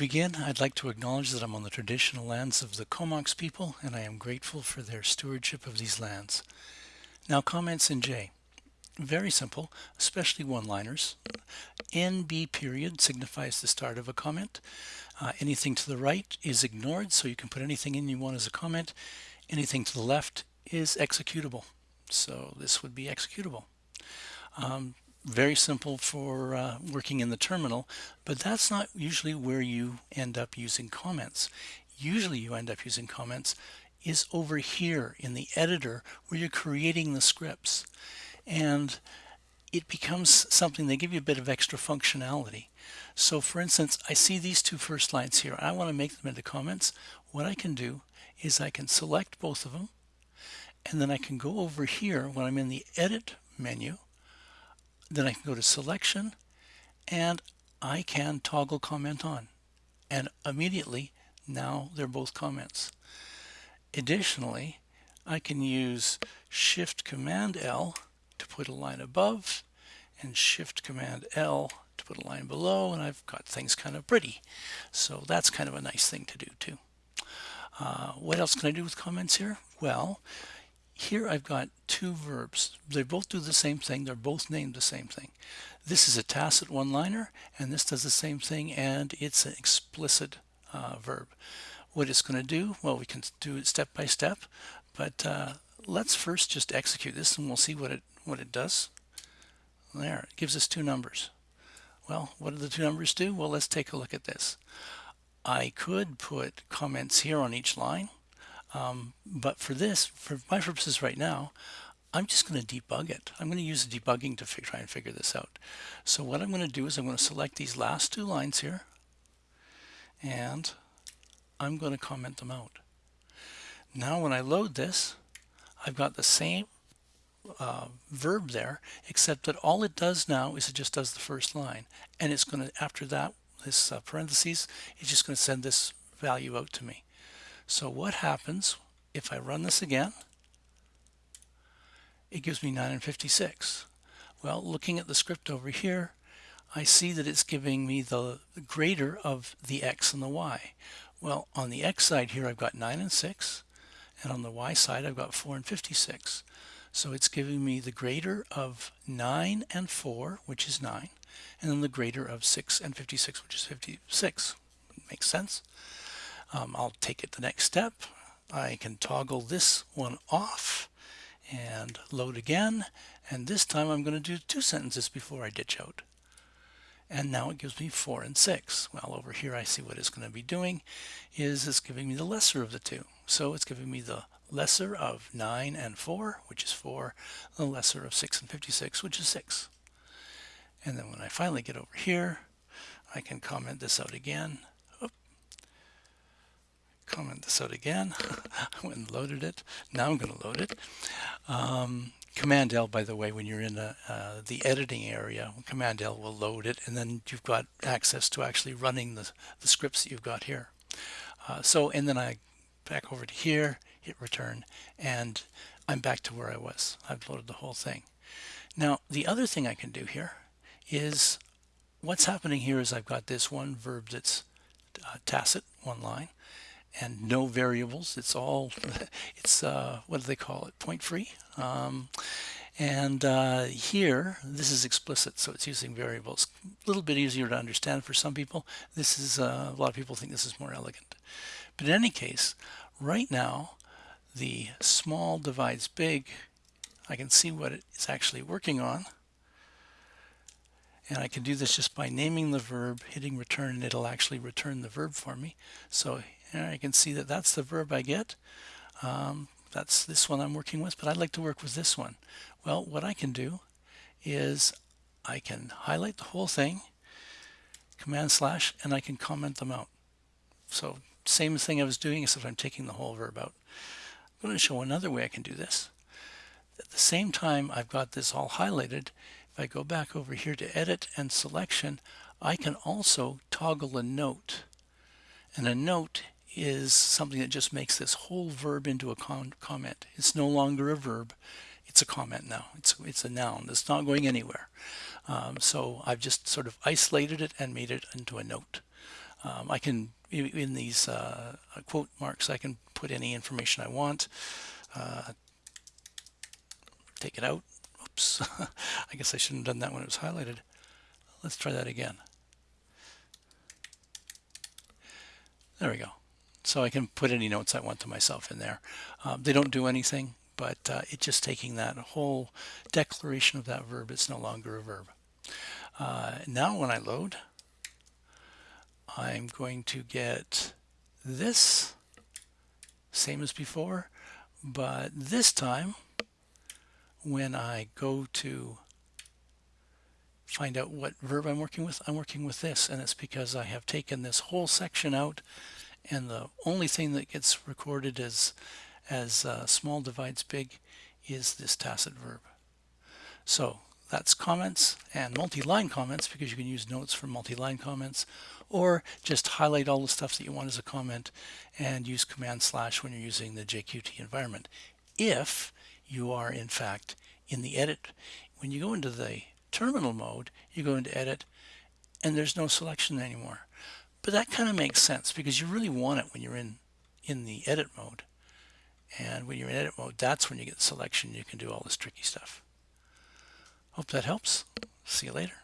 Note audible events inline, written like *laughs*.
begin, I'd like to acknowledge that I'm on the traditional lands of the Comox people and I am grateful for their stewardship of these lands. Now comments in J. Very simple, especially one-liners. NB period signifies the start of a comment. Uh, anything to the right is ignored, so you can put anything in you want as a comment. Anything to the left is executable. So this would be executable. Um, very simple for uh, working in the terminal, but that's not usually where you end up using comments. Usually you end up using comments is over here in the editor where you're creating the scripts. And it becomes something, they give you a bit of extra functionality. So for instance, I see these two first lines here. I want to make them into comments. What I can do is I can select both of them and then I can go over here when I'm in the edit menu then I can go to selection and I can toggle comment on and immediately now they're both comments. Additionally, I can use Shift Command L to put a line above and Shift Command L to put a line below and I've got things kind of pretty. So that's kind of a nice thing to do too. Uh, what else can I do with comments here? Well, here I've got two verbs. They both do the same thing. They're both named the same thing. This is a tacit one-liner, and this does the same thing, and it's an explicit uh, verb. What it's going to do, well, we can do it step by step, but uh, let's first just execute this, and we'll see what it what it does. There, it gives us two numbers. Well, what do the two numbers do? Well, let's take a look at this. I could put comments here on each line, um, but for this, for my purposes right now, I'm just going to debug it. I'm going to use debugging to try and figure this out. So what I'm going to do is I'm going to select these last two lines here and I'm going to comment them out. Now when I load this, I've got the same uh, verb there, except that all it does now is it just does the first line. And it's going to, after that, this uh, parentheses, it's just going to send this value out to me. So what happens if I run this again? It gives me 9 and 56. Well, looking at the script over here, I see that it's giving me the greater of the x and the y. Well, on the x side here, I've got 9 and 6, and on the y side, I've got 4 and 56. So it's giving me the greater of 9 and 4, which is 9, and then the greater of 6 and 56, which is 56. Makes sense? Um, I'll take it the next step. I can toggle this one off and load again. And this time I'm going to do two sentences before I ditch out. And now it gives me four and six. Well, over here I see what it's going to be doing is it's giving me the lesser of the two. So it's giving me the lesser of 9 and 4, which is 4, the lesser of 6 and 56, which is 6. And then when I finally get over here, I can comment this out again comment this out again. *laughs* I went and loaded it. Now I'm going to load it. Um, Command L, by the way, when you're in a, uh, the editing area, Command L will load it, and then you've got access to actually running the, the scripts that you've got here. Uh, so, and then I back over to here, hit return, and I'm back to where I was. I've loaded the whole thing. Now, the other thing I can do here is what's happening here is I've got this one verb that's uh, tacit, one line, and no variables. It's all, *laughs* it's, uh, what do they call it, point free. Um, and uh, here, this is explicit, so it's using variables. A little bit easier to understand for some people. This is, uh, a lot of people think this is more elegant. But in any case, right now, the small divides big. I can see what it's actually working on. And I can do this just by naming the verb, hitting return, and it'll actually return the verb for me. So I can see that that's the verb I get. Um, that's this one I'm working with, but I'd like to work with this one. Well, what I can do is I can highlight the whole thing, command slash, and I can comment them out. So same thing I was doing, except I'm taking the whole verb out. I'm going to show another way I can do this. At the same time I've got this all highlighted, I go back over here to edit and selection, I can also toggle a note. And a note is something that just makes this whole verb into a comment. It's no longer a verb. It's a comment now. It's, it's a noun. It's not going anywhere. Um, so I've just sort of isolated it and made it into a note. Um, I can, in these uh, quote marks, I can put any information I want. Uh, take it out. Oops. *laughs* I guess I shouldn't have done that when it was highlighted. Let's try that again. There we go. So I can put any notes I want to myself in there. Um, they don't do anything, but uh, it's just taking that whole declaration of that verb. It's no longer a verb. Uh, now when I load, I'm going to get this, same as before, but this time when I go to find out what verb I'm working with, I'm working with this, and it's because I have taken this whole section out, and the only thing that gets recorded as, as uh, small divides big is this tacit verb. So that's comments and multi-line comments because you can use notes for multi-line comments or just highlight all the stuff that you want as a comment and use command slash when you're using the JQT environment. If you are in fact in the edit, when you go into the terminal mode, you go into edit and there's no selection anymore. But that kind of makes sense because you really want it when you're in, in the edit mode. And when you're in edit mode, that's when you get selection. You can do all this tricky stuff. Hope that helps. See you later.